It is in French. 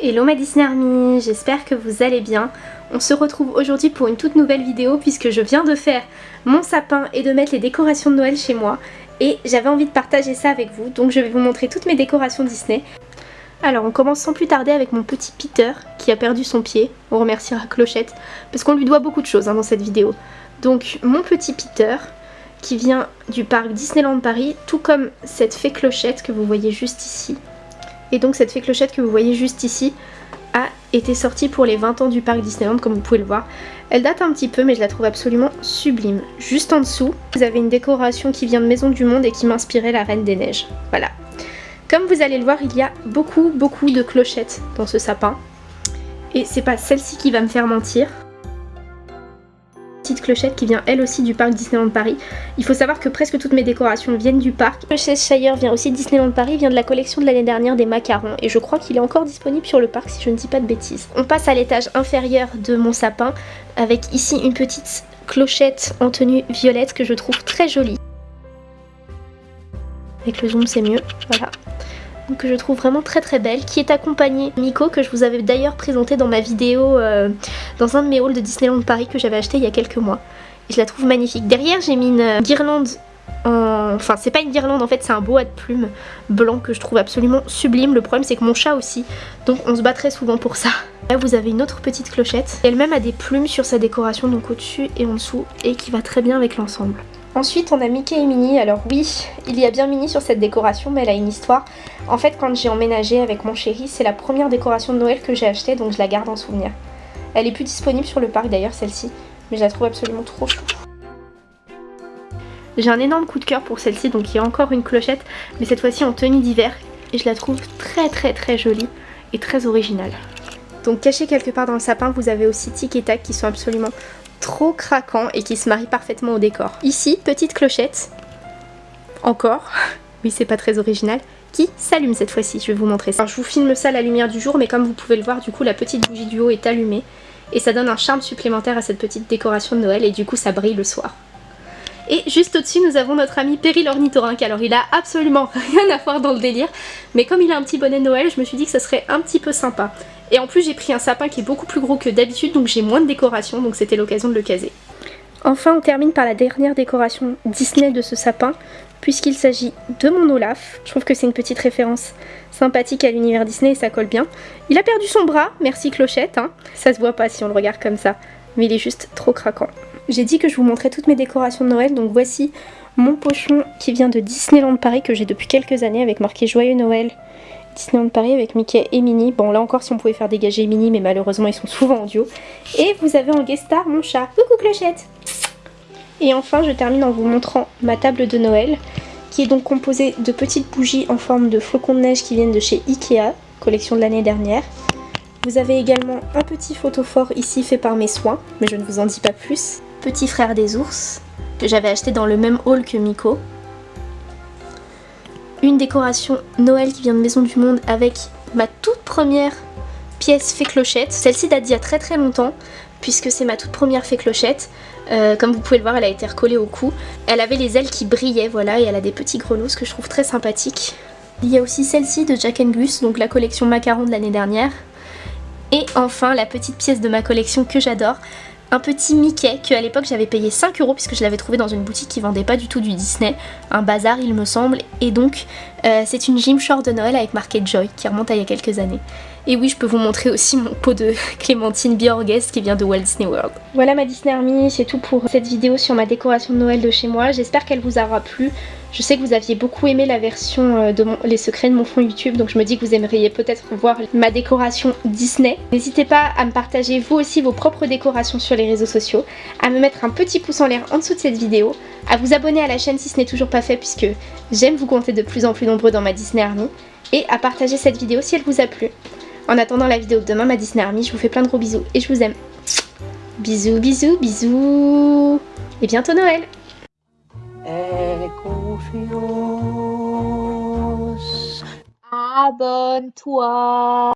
Hello ma Disney Army, j'espère que vous allez bien. On se retrouve aujourd'hui pour une toute nouvelle vidéo puisque je viens de faire mon sapin et de mettre les décorations de Noël chez moi. Et j'avais envie de partager ça avec vous, donc je vais vous montrer toutes mes décorations Disney. Alors on commence sans plus tarder avec mon petit Peter qui a perdu son pied. On remerciera Clochette parce qu'on lui doit beaucoup de choses hein, dans cette vidéo. Donc mon petit Peter qui vient du parc Disneyland Paris, tout comme cette fée Clochette que vous voyez juste ici. Et donc cette fée clochette que vous voyez juste ici a été sortie pour les 20 ans du parc Disneyland comme vous pouvez le voir. Elle date un petit peu mais je la trouve absolument sublime. Juste en dessous, vous avez une décoration qui vient de Maison du Monde et qui m'inspirait la Reine des Neiges. Voilà. Comme vous allez le voir, il y a beaucoup beaucoup de clochettes dans ce sapin. Et c'est pas celle-ci qui va me faire mentir clochette qui vient elle aussi du parc Disneyland Paris. Il faut savoir que presque toutes mes décorations viennent du parc. Le Cheshire vient aussi de Disneyland Paris, vient de la collection de l'année dernière des macarons et je crois qu'il est encore disponible sur le parc si je ne dis pas de bêtises. On passe à l'étage inférieur de mon sapin avec ici une petite clochette en tenue violette que je trouve très jolie. Avec le zoom c'est mieux, voilà que je trouve vraiment très très belle, qui est accompagnée Miko que je vous avais d'ailleurs présenté dans ma vidéo euh, dans un de mes halls de Disneyland Paris que j'avais acheté il y a quelques mois. Et je la trouve magnifique. Derrière j'ai mis une euh, guirlande en... Enfin c'est pas une guirlande en fait c'est un boa de plumes blanc que je trouve absolument sublime. Le problème c'est que mon chat aussi donc on se bat très souvent pour ça. Là vous avez une autre petite clochette. Elle-même a des plumes sur sa décoration donc au-dessus et en dessous et qui va très bien avec l'ensemble. Ensuite on a Mickey et Minnie, alors oui, il y a bien Minnie sur cette décoration mais elle a une histoire. En fait quand j'ai emménagé avec mon chéri, c'est la première décoration de Noël que j'ai achetée donc je la garde en souvenir. Elle est plus disponible sur le parc d'ailleurs celle-ci, mais je la trouve absolument trop chou. J'ai un énorme coup de cœur pour celle-ci donc il y a encore une clochette mais cette fois-ci en tenue d'hiver et je la trouve très très très jolie et très originale. Donc caché quelque part dans le sapin, vous avez aussi Tic et Tac qui sont absolument trop craquant et qui se marie parfaitement au décor. Ici, petite clochette, encore, oui c'est pas très original, qui s'allume cette fois-ci, je vais vous montrer ça. je vous filme ça à la lumière du jour, mais comme vous pouvez le voir, du coup la petite bougie du haut est allumée et ça donne un charme supplémentaire à cette petite décoration de Noël et du coup ça brille le soir. Et juste au-dessus, nous avons notre ami Perry l'ornithorynque. Alors il a absolument rien à voir dans le délire, mais comme il a un petit bonnet de Noël, je me suis dit que ça serait un petit peu sympa. Et en plus j'ai pris un sapin qui est beaucoup plus gros que d'habitude donc j'ai moins de décoration donc c'était l'occasion de le caser. Enfin on termine par la dernière décoration Disney de ce sapin puisqu'il s'agit de mon Olaf. Je trouve que c'est une petite référence sympathique à l'univers Disney et ça colle bien. Il a perdu son bras, merci Clochette, hein. ça se voit pas si on le regarde comme ça, mais il est juste trop craquant. J'ai dit que je vous montrais toutes mes décorations de Noël, donc voici mon pochon qui vient de Disneyland Paris que j'ai depuis quelques années avec marqué Joyeux Noël Disneyland Paris avec Mickey et Minnie. Bon là encore si on pouvait faire dégager Minnie mais malheureusement ils sont souvent en duo. Et vous avez en guest star mon chat. Coucou Clochette Et enfin je termine en vous montrant ma table de Noël qui est donc composée de petites bougies en forme de flocons de neige qui viennent de chez Ikea, collection de l'année dernière. Vous avez également un petit photophore ici fait par mes soins, mais je ne vous en dis pas plus. Petit frère des ours, que j'avais acheté dans le même haul que Miko, une décoration Noël qui vient de Maison du Monde avec ma toute première pièce fée clochette. Celle-ci date d'il y a très très longtemps puisque c'est ma toute première fée clochette. Euh, comme vous pouvez le voir, elle a été recollée au cou. Elle avait les ailes qui brillaient, voilà, et elle a des petits grelots, que je trouve très sympathique. Il y a aussi celle-ci de Jack Gus, donc la collection macaron de l'année dernière. Et enfin, la petite pièce de ma collection que j'adore, un petit Mickey que à l'époque j'avais payé 5 euros puisque je l'avais trouvé dans une boutique qui vendait pas du tout du Disney, un bazar il me semble, et donc euh, c'est une Short de Noël avec marqué Joy qui remonte à il y a quelques années. Et oui, je peux vous montrer aussi mon pot de Clémentine Bjorges qui vient de Walt Disney World. Voilà ma Disney Army, c'est tout pour cette vidéo sur ma décoration de Noël de chez moi. J'espère qu'elle vous aura plu. Je sais que vous aviez beaucoup aimé la version euh, Les secrets de mon fond YouTube, donc je me dis que vous aimeriez peut-être voir ma décoration Disney. N'hésitez pas à me partager vous aussi vos propres décorations sur les réseaux sociaux, à me mettre un petit pouce en l'air en dessous de cette vidéo, à vous abonner à la chaîne si ce n'est toujours pas fait puisque j'aime vous compter de plus en plus nombreux dans ma Disney Army, et à partager cette vidéo si elle vous a plu. En attendant la vidéo de demain, ma Disney Army, je vous fais plein de gros bisous et je vous aime. Bisous, bisous, bisous Et bientôt Noël confiance. Abenteuer.